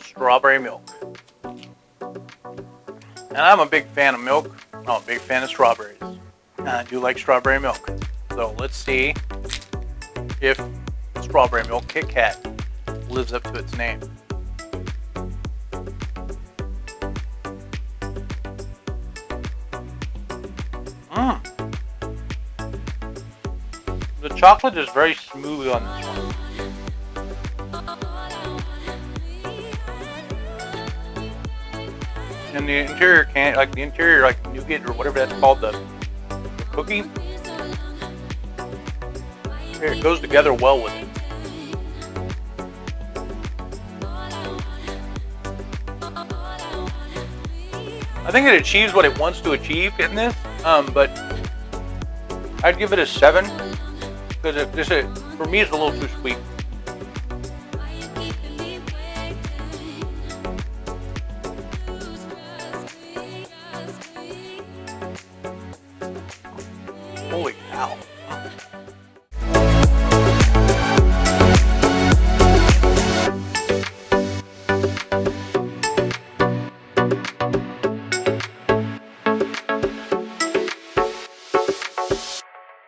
strawberry milk. And I'm a big fan of milk. I'm a big fan of strawberries. And I do like strawberry milk. So let's see if strawberry milk Kit Kat lives up to its name. Mmm. The chocolate is very smooth on this one. And the interior can like the interior like nougat or whatever that's called the, the cookie. It goes together well with it. I think it achieves what it wants to achieve in this, um, but I'd give it a seven because this, for me it's a little too sweet.